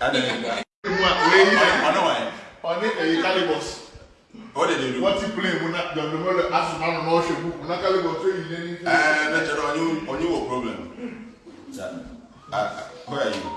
And then, ọ̀nà why? ọ̀nà èyí calibus What did they do? wọ́n ti play mu na jọ̀dọ̀mọ́lẹ̀ asùnmánu náà ṣe bú mu na calibus tó yìí lé ní Uh, Major, on you, on you, a problem. Sir, uh, uh, where are you?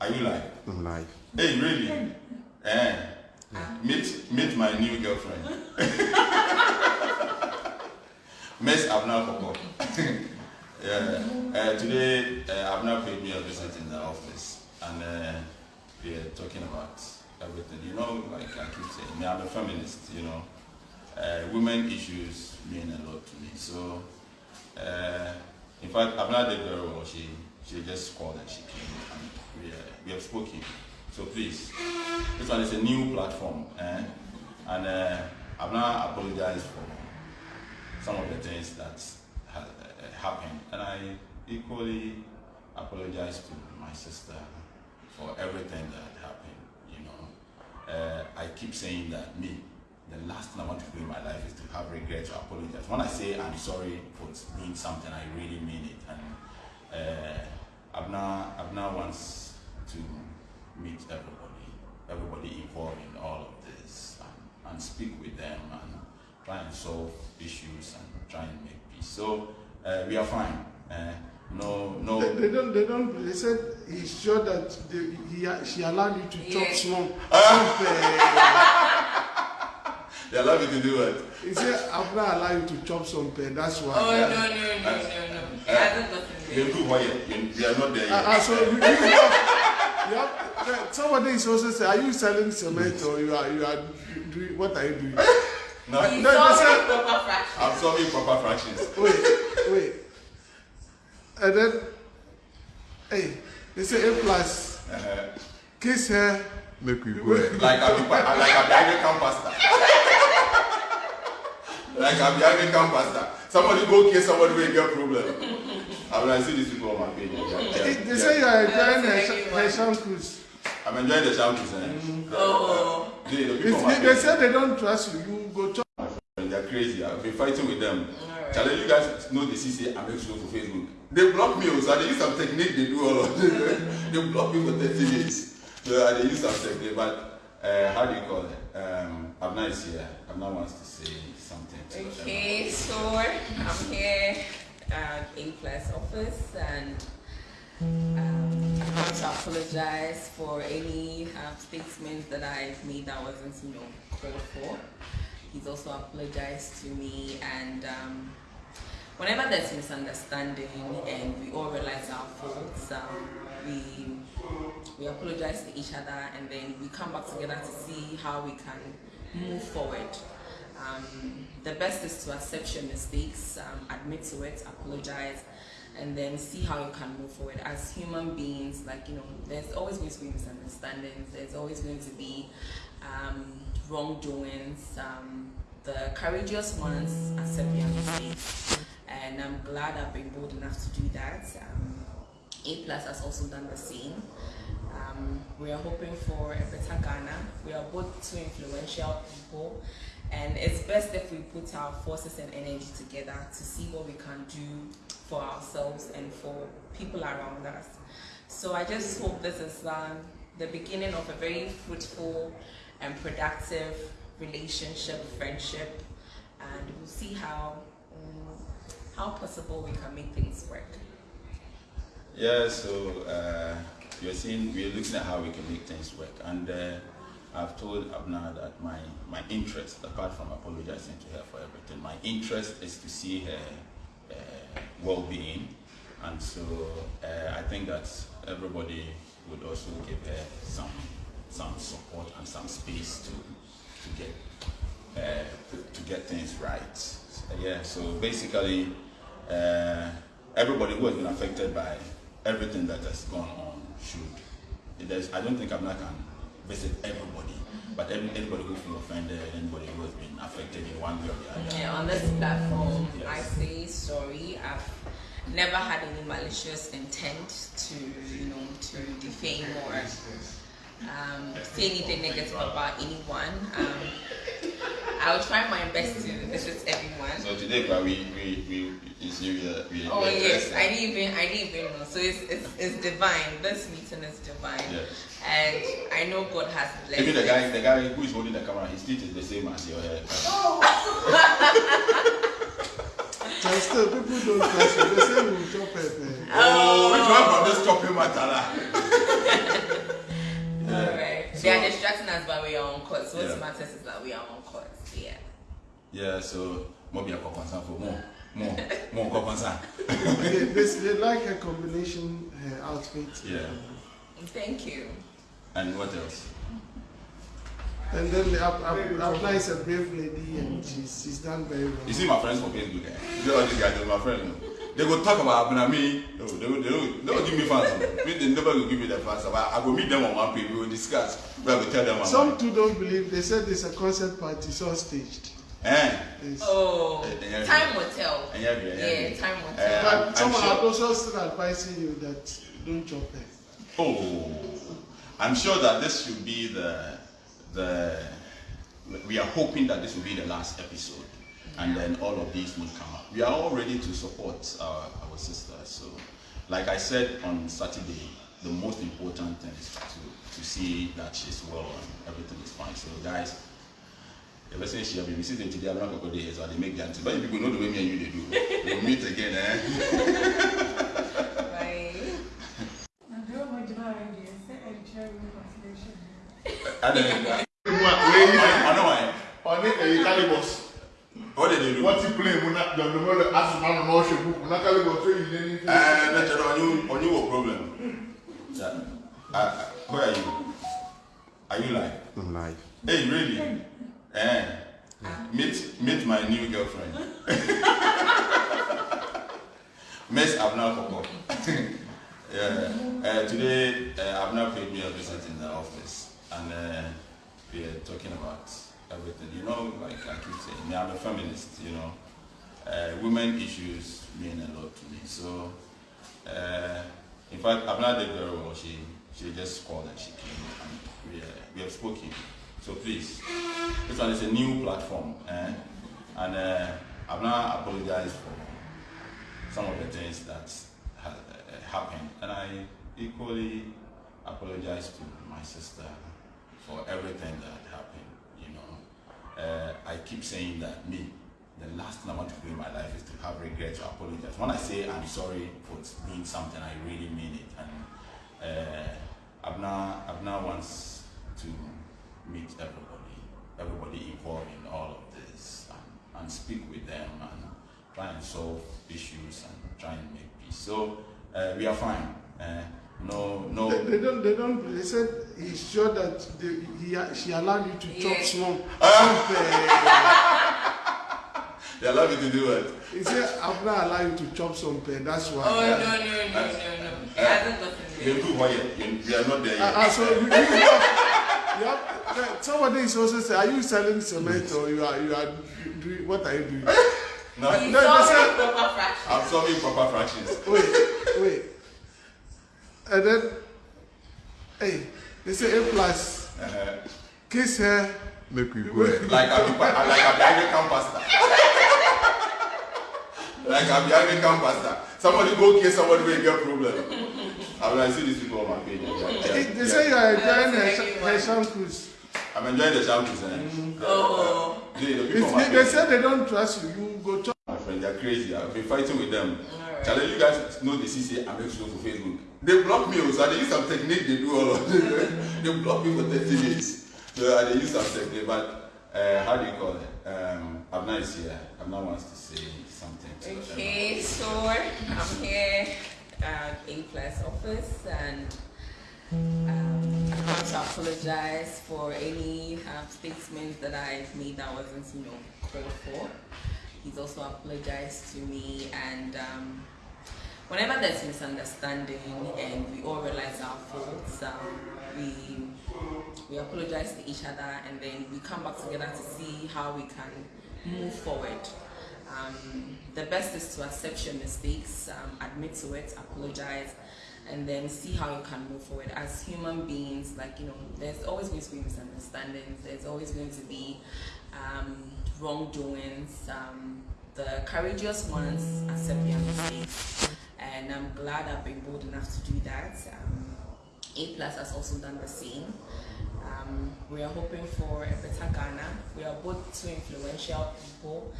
Are you live? I'm live. Hey, really? Eh? Meet, meet my new girlfriend. Miss Abena Korkor. yeah. Uh, today, uh, Abena paid me a visit in the office, and uh, we are talking about everything. You know, like I keep saying, I'm a feminist. You know, uh, women issues mean a lot to me. So, uh, in fact, Abena did very well. She she just called and she came, and we, uh, we have spoken. So please, this one is a new platform, eh? and uh, I've now apologized for some of the things that ha- uh, happened, and I equally apologize to my sister for everything that happened. You know, uh, I keep saying that me, the last thing I want to do in my life is to have regrets to apologize. When I say I'm sorry for doing something, I really mean it, and uh, Abena Abena wants to meet everybody, everybody involved in all of this, and, and speak with them and try and solve issues and try and make peace. So uh, we are fine. Uh, no, no. They, they don't. They don't. They said he's sure that they, he she allowed you to chop Yeah. some. some uh, They allow me to do it. he said I'm not allow you to chop some pay. That's why. Oh, Yeah. no, no, no, no, no. It hasn't gotten They there. do what you, they are not there Uh, yet. uh, so you, you have, you have, somebody is also saying, are you selling cement or you are you are doing what are you doing? no, No, they solving said- proper fraction. I'm solving proper fractions. Wait, wait, and then hey, they say A plus Uh, kiss her. Make we go. like I'm the, like I'm the Anglican pastor. like I'm the Anglican pastor. Somebody go kill somebody will get problem. I mean, I see these people on my page. They, They, they, they say you are enjoying her, That's sh- everyone. her sham cruise. I'm enjoying the shampoos. Eh? Oh. The, the people they, they say they don't trust you, you go chop. they're crazy. I've been fighting with them. Challenge you guys know the CC I make sure for Facebook. They block me, also. they use some technique they do all of they block me for 30 days. So uh, they use some technique, but uh, how do you call it? Um, Abena is here. Abena wants to say something. To. Okay, so I'm here at A Plus office and um, I want to apologize for any uh, statements that I've made that wasn't, you know, called for. He's also apologized to me and um, whenever there's misunderstanding and we all realize our faults, um, we we apologize to each other and then we come back together to see how we can move forward. Um, the best is to accept your mistakes, um, admit to it, apologize, and then see how you can move forward. As human beings, like, you know, there's always going to be misunderstandings, there's always going to be um, wrongdoings. Um, the courageous ones accept their mistakes, and I'm glad I've been bold enough to do that. Um, a plus has also done the same. Um, we are hoping for a better Ghana. We are both two influential people, and it's best if we put our forces and energy together to see what we can do for ourselves and for people around us. So I just hope this is um, the beginning of a very fruitful and productive relationship, friendship, and we'll see how how possible we can make things work. Yeah, so uh, you're seeing, we're looking at how we can make things work. And uh, I've told Abena that my, my interest, apart from apologizing to her for everything, my interest is to see her uh, well being. And so uh, I think that everybody would also give her some, some support and some space to, to, get, uh, to, to get things right. So, yeah, so basically, uh, everybody who has been affected by everything that has gone on should. There's, I don't think Abena can visit everybody, but every, anybody who feels offended, anybody who has been affected in one way or the other. Yeah, on this platform, Yes. I say sorry. I've never had any malicious intent to, you know, to defame or um, say anything negative about anyone. Um, I'll try my best to visit everyone, So today, but we we we you see we are we. Oh we yes, I didn't even I didn't even know. So it's it's, it's divine. This meeting is divine, Yes. and I know God has blessed. Even the guy, the guy who is holding the camera, his teeth is the same as your hair. But still, people don't trust you. They say we chop pepper. Eh? Oh, which one from this chopping matala? Alright. So- They are distracting us, but we are on course. What Yeah. matters is that we are on course. Yeah. Yeah, so more be a concern for more, more, more concern. they, they, they like a combination uh, outfit. Yeah. Thank you. And what else? And then the Ab- Ab- Abena is a brave lady and she's, she's done very well. You see my friends from Facebook, eh? You know all these guys, they're my friends. no? They go talk about Abuna me. No, they will, they will, they will give me fans. no. They never will give me the fans. But I go meet them on one page. We will discuss. We will tell them. Some like, too don't believe. They said it's a concert party, so staged. Eh? Oh, Eh, time will tell. Eh, yeah, yeah, yeah. Yeah, time will tell. I'm- But someone I'm are sure- also still advising you that don't chop it. Oh, I'm sure that this should be the the. We are hoping that this will be the last episode, and then all of these will come up. We are all ready to support our, our sister. So, like I said on Saturday, the most important thing is to to see that she's well and everything is fine. So, guys. Ever since she have been sitting today, I'm not going to so they make the answer. But you people know the way me and you they do. We'll meet again, eh? Bye. And then, Mu a wei yi I know why. ɔne ɛyi calibus. What did they do? Wɔte plane mu na dɔndɔmɔ le asoma no na ɔhwɛ book na calibus so yi n'ani fi. Uh, better on you, on you a problem. Yeah. Uh, uh, where are you? Are you live? I'm live. Hey, really? Eh. Meet, meet my new girlfriend. Miss Abena Korkor. yeah. Uh, today, uh, Abena paid me a visit in the office, and uh, we are talking about everything. You know, like I keep saying, I'm a feminist. You know, uh, women issues mean a lot to me. So, uh, in fact, Abena did very well. She she just called and she came, and we, uh, we have spoken. So please, this one is a new platform, eh? and uh, I've now apologized for some of the things that ha- uh, happened, and I equally apologize to my sister for everything that happened. You know, uh, I keep saying that me, the last thing I want to do in my life is to have regret to apologize. When I say I'm sorry for doing something, I really mean it, and uh, Abena Abena wants to meet everybody, everybody involved in all of this, and, and speak with them and try and solve issues and try and make peace. So uh, we are fine. Uh, no, no. They, they don't. They don't. They said he's sure that they, he she allowed you to chop Yeah. some. some uh, They allow me to do it. he said Abena allow you to chop some pay. That's why. Oh no no no no no! It hasn't gotten They there. do what you, you are not there Uh, yet. uh, so you, you have, you have, somebody is also saying, are you selling cement or you are you are doing what are you doing? no, He's No, solving proper fraction. I'm solving proper fractions. Wait, wait, and then hey, they say A plus Uh, kiss her. Make we go. like I'm like I'm the pastor. like I'm the Anglican pastor. Somebody go kill somebody will get problem. I mean, I see these people on my page. Yeah, yeah, They, they yeah. say you are enjoying her, That's sh- her shampoos. I'm enjoying the shampoos. Eh? Oh. The, the people they, they page, they don't trust you, you go talk. my friend, they're crazy. I've been fighting with them. Alright. Challenge you guys know the CC I make sure for Facebook. They block me, oh, so they use some technique. They do all of this. they block me for 30 days. So uh, they use some technique. But uh, how do you call it? Um, Abena is here. I'm Abena wants to say something. To. Okay, so I'm here at A Plus office and um, I want to apologize for any um, statements that I've made that wasn't, you know, called for. He's also apologized to me and um, whenever there's misunderstanding and we all realize our faults, um, we we apologize to each other and then we come back together to see how we can move forward. Um, the best is to accept your mistakes, um, admit to it, apologize, and then see how you can move forward. As human beings, like, you know, there's always going to be misunderstandings, there's always going to be um, wrongdoings. Um, the courageous ones accept their mistakes, and I'm glad I've been bold enough to do that. Um, a plus has also done the same. Um, we are hoping for a better Ghana. We are both two influential people,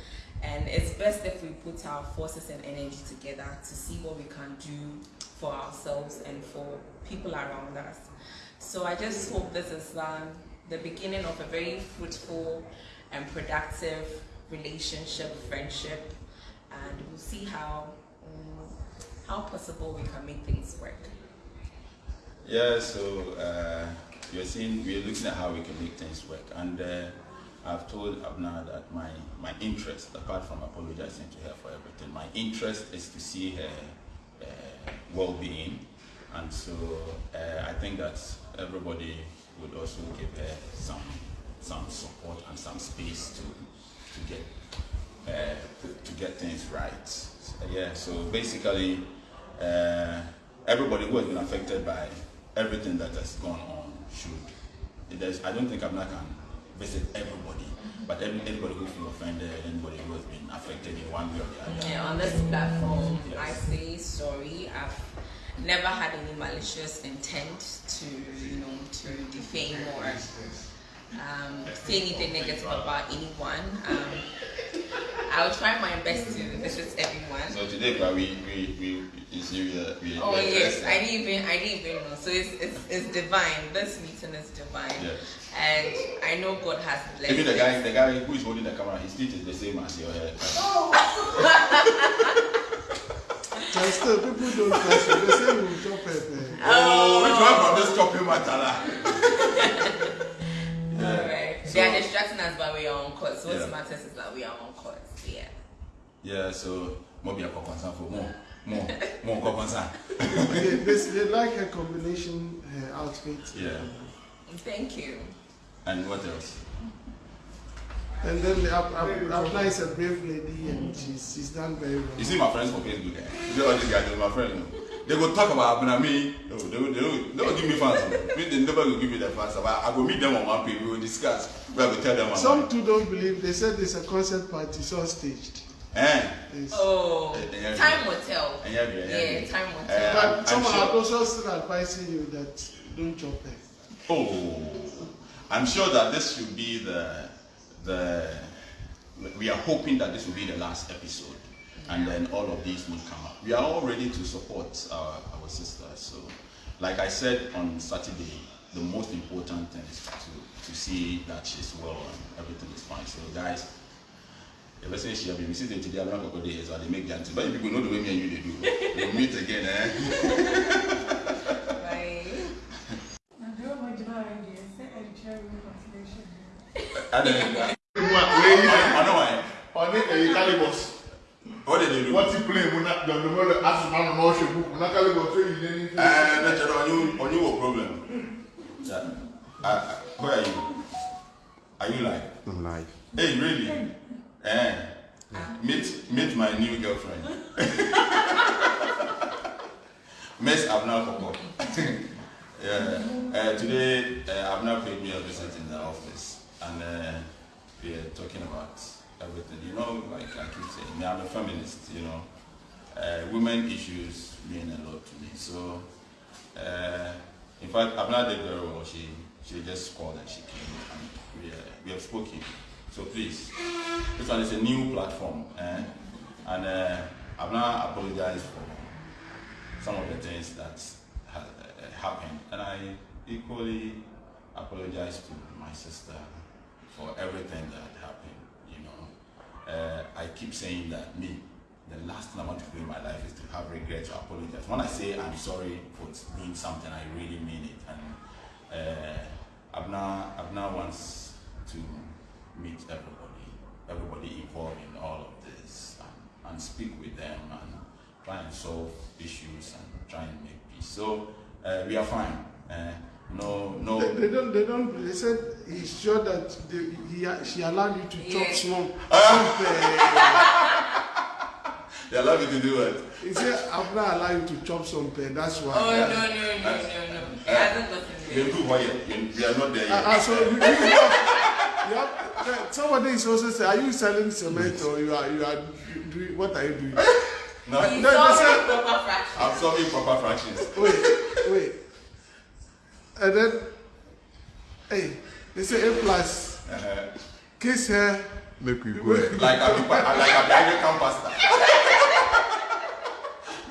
and it's best if we put our forces and energy together to see what we can do for ourselves and for people around us. So I just hope this is um, the beginning of a very fruitful and productive relationship, friendship, and we'll see how um, how possible we can make things work. Yeah, so uh, you're seeing, we're looking at how we can make things work. And uh, I've told Abena that my, my interest, apart from apologizing to her for everything, my interest is to see her uh, well being. And so uh, I think that everybody would also give her some, some support and some space to, to, get, uh, to, to get things right. So, yeah, so basically, uh, everybody who has been affected by everything that has gone on should. There's, I don't think Abena can visit everybody, but every, anybody who feels offended, anybody who has been affected in one way or the other. Yeah, on this platform, Yes. I say sorry. I've never had any malicious intent to, you know, to defame or um, say anything negative about anyone. Um, I'll try my best to visit everyone. So today, bro, we we we is you uh, we. Oh yes, addressed I that. didn't even I didn't even know. So it's it's, it's divine. This meeting is divine, Yes. and I know God has blessed. Even the it. guy, the guy who is holding the camera, his teeth is the same as your hair. So still, people don't trust you. They say you will chop pepper. Oh, which one from this chopping matter? So- They are distracting us, but we are on course. What Yeah. matters is that we are on course. Yeah. Yeah, so more be a concern for more, more, more concern. they, they, they like her combination her outfit. Yeah. Thank you. And what else? And then the Ab- Ab- Abena is a brave lady and she's, she's done very well. You see my friends for Facebook, eh? You see all these guys, they're my friends. No? They go talk about Abuna me. No, they, will- they, will- they will give me fans. no. They never will give me the fans. But I go meet them on one page. We will discuss. We tell them. Some too don't believe. They said it's a concert party, so staged. Eh? Yes. Oh, eh, time will tell. Yeah, yeah, yeah. Yeah, time will Eh, tell. I'm- But some I'm are sure- also still advising you that don't chop her. Oh, I'm sure that this should be the the. We are hoping that this will be the last episode, and then all of these will come up. We are all ready to support our our sister. So, like I said on Saturday, the most important thing is to to see that she's well and everything is fine. So, guys. If I say she have been visiting today, I'm not going to days, or they make that. But you people know the way me and you they do. We'll meet again, eh? Bye. And then, Mu a wei yi I know why. ɔne ɛyi calibus What did they do? wɔte plane mu na dɔndɔmɔ asoma no na ɔhwɛ book na calibus so yi n'ani fi. Uh, no, General, on you, on you a problem. Yeah. Uh, uh, where are you? Are you live? I'm live. Hey, really? Eh. Meet, meet my new girlfriend. Miss Abena Korkor. yeah. Uh, today, uh, Abena paid me a visit in the office, and uh, we are talking about everything. You know, like I keep saying, I'm a feminist. You know, uh, women issues mean a lot to me. So, uh, in fact, Abena did very well. She she just called and she came, and we, uh, we have spoken. So please, this one is a new platform, eh? and uh, Abena apologized for some of the things that ha- uh, happened, and I equally apologize to my sister for everything that happened. You know, uh, I keep saying that me, the last thing I want to do in my life is to have regrets or apologize. When I say I'm sorry for doing something, I really mean it. And uh, Abena, Abena wants to meet everybody, everybody involved in all of this, and, and speak with them and try and solve issues and try and make peace. So uh, we are fine. Uh, no, no. They, they don't. They don't. They said he's sure that they, he she allowed you to chop Yeah. some. some uh, They allow me to do it. he said Abna allow you to chop some pay. That's why. Oh no no no no no! It hasn't gotten They there. do why you- you are not there Uh, yet. uh, so you, you, have, you have uh, somebody is also saying, are you selling cement or you are you are doing what are you doing? No, No, they said- proper fractions. I'm solving proper fractions. Wait, wait. And then, hey, they say A plus, Uh, kiss her. Make we go. like I'm pa- like I'm the Anglican pastor.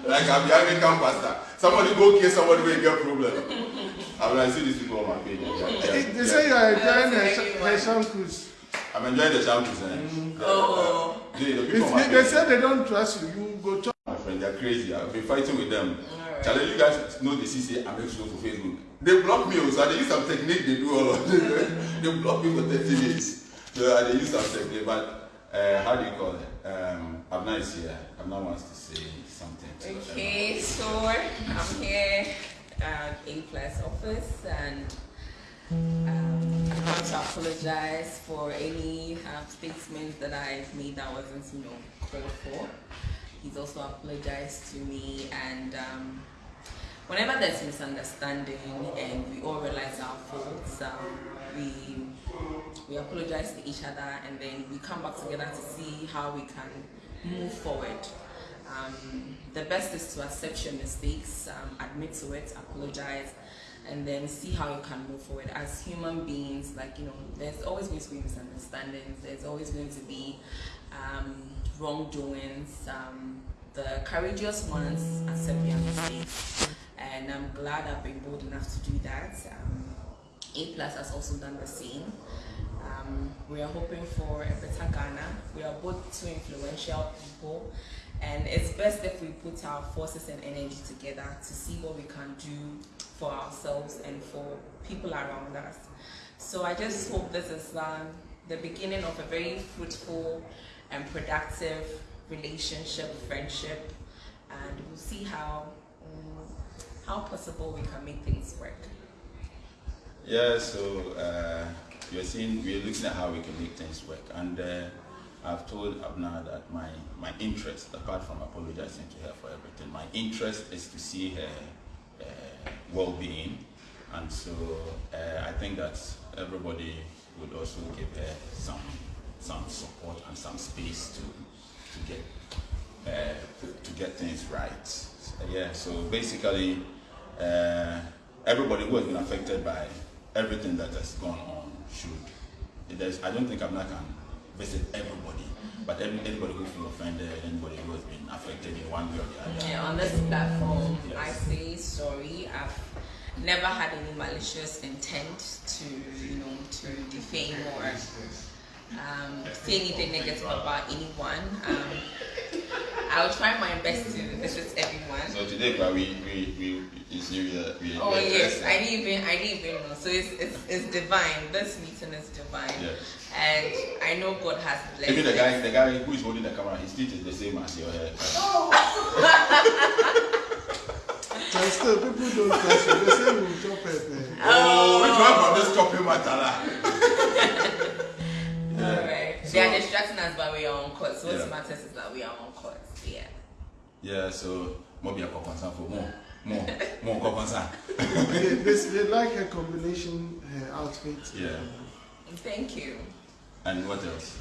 Like I'm the Anglican pastor. Somebody go kill somebody will get problem. I'm like, see these people on my page. Yeah, yeah, They yeah. say you are enjoying That's her, everyone. shampoos. I'm enjoying the shampoos. Eh? Oh. The, the people they, they say they don't trust you, you go talk. my friend, they're crazy. I've been fighting with them. Alright. Challenge you guys know the CC I make sure for Facebook. They block me, oh, so they use some technique. They do all of this. they block me for 30 days. So they use some technique. But uh, how do you call it? Um, Abena is here. Wants to say something. To. Okay, so I'm here at A Plus office and um, I want to apologize for any um, statements that I've made that wasn't, you know, called for. He's also apologized to me and um, whenever there's misunderstanding and we all realize our faults, um, we we apologize to each other and then we come back together to see how we can move forward. Um, the best is to accept your mistakes, um, admit to it, apologize, and then see how you can move forward. As human beings, like, you know, there's always going to be misunderstandings, there's always going to be um, wrongdoings. Um, the courageous ones accept their mistakes, and I'm glad I've been bold enough to do that. Um, a plus has also done the same. Um, we are hoping for a better Ghana. We are both two influential people, and it's best if we put our forces and energy together to see what we can do for ourselves and for people around us. So I just hope this is um, the beginning of a very fruitful and productive relationship, friendship, and we'll see how um, how possible we can make things work. Yeah, so uh, you're seeing, we're looking at how we can make things work. And uh, I've told Abena that my, my interest, apart from apologizing to her for everything, my interest is to see her uh, well being. And so uh, I think that everybody would also give her some, some support and some space to, to, get, uh, to get things right. So, yeah, so basically, uh, everybody who has been affected by everything that has gone on should. There's, I don't think Abena can visit everybody, but every, anybody who feels offended, anybody who has been affected in one way or the other. Yeah, on this platform, Yes. I say sorry. I've never had any malicious intent to, you know, to defame or um, say anything negative about anyone. Um, I'll try my best to visit everyone. So today, but we we we is New Year. We, Oh we yes, I didn't even I didn't even know. So it's it's, it's divine. This meeting is divine, Yes. and I know God has blessed. Even the it. guy, the guy who is holding the camera, his teeth is the same as your hair. So still, people don't trust you. They say we will chop her. eh. Oh, which one from this chopping matter? So- They are distracting us, but we are on course. What Yeah. matters is that we are on court. Yeah. Yeah, so more be a concern for more, more, more concern. they, they, they like her combination, her outfit. Yeah. Thank you. And what else?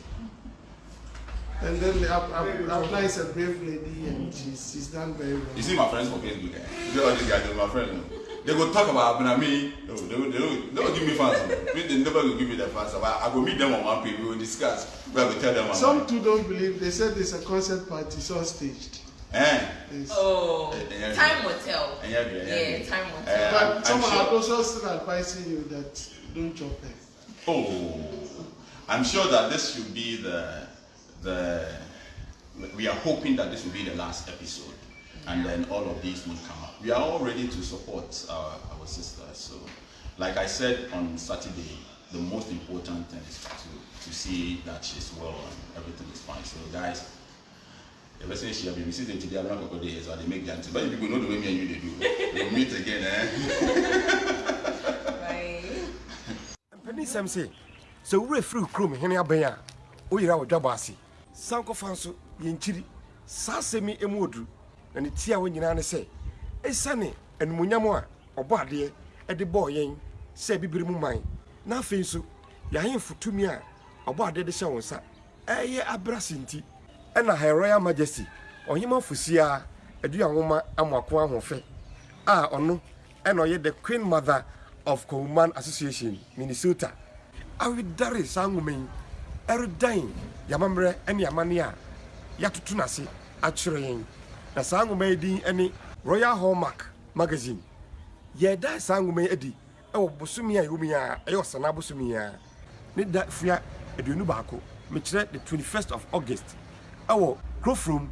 And then the Ab- Ab- Abena is a brave lady and she's, she's done very well. You see my friends for Facebook, eh? They all these guys, they're my friends. no? They go talk about Abuna me. No, they, will- they, will- they will give me fans. they never will give me the fans. But I go meet them on one page. We will discuss. We will tell them. Some about too don't believe. They said it's a concert party, it's all staged. Eh? Yes. Oh, Eh, eh, time will tell. Eh, yeah, yeah, yeah. Yeah, time will Eh, tell. I'm- some I'm are also still advising you that don't chop her. Oh, I'm sure that this should be the the. We are hoping that this will be the last episode, and then all of these will come up. We are all ready to support our our sisters. So, like I said on Saturday, the most important thing is to to see that she's well and everything is fine. So, guys. The person she have been sitting today, I'm not going to so they make the answer. But you people know the way me and you they do. We'll meet again, eh? Bye. sɛ wowura firi kurom hene abɛn a woyera wɔdwabɔ ase san kɔfa nso yɛnkyiri saa asɛm yi mu ɔduru na ne tia hɔ nyinaa ne sɛ ɛsiane animonyam a ɔbɔ adeɛ de bɔɔ yɛn sɛ bibiri mu man na afei nso yɛahemfo tumi a ɔbɔ ade de hyɛ wo nsa. Ɛyɛ abrase nti ɛna her royal majesty ɔhema fosia adua nwoma amoako ahoɔfɛ a ɔno ɛna ɔyɛ the queen mother of coleman association minnesota. Awedare saa nwoma yi ɛredan yamammerɛ ne amanne a yɛatoto no ase akyerɛ yɛn. Na saa nwoma yi din ne royal hallmark magazine. Yɛda saa nwoma yi adi ɛwɔ bosome a ɛwɔ mu yi a ɛyɛ ɔsana bosome yi a. Ne da fua aduonu baako mekyerɛ the 21st of august ɛwɔ krofrom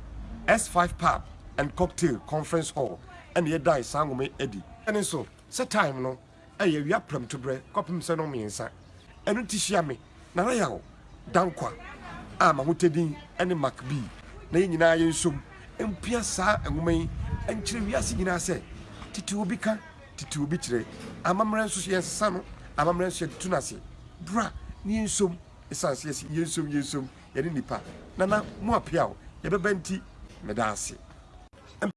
s5 pub and cocktail conference hall ɛna yɛda saa nwoma yi adi. Ɛne nso sɛ time no ɛyɛ awia prɛmtoberɛ kɔpem sɛ no mmiɛnsa. Ɛno ti hyia me nana yaw dankwa a mahotadin ne mac b. Na yɛn nyinaa yɛnsom mpia saa nwoma yi nkyerɛ wiase nyinaa sɛ tete obi ka tete obi kyerɛ. Amammerɛ nso so yɛnsesa no amammerɛ nso yɛde to no ase. Bra ne yɛnsom ɛsiane sɛ yɛnsom yɛnsom yɛne nipa nana mo apeaw yɛbɛba nti meda ase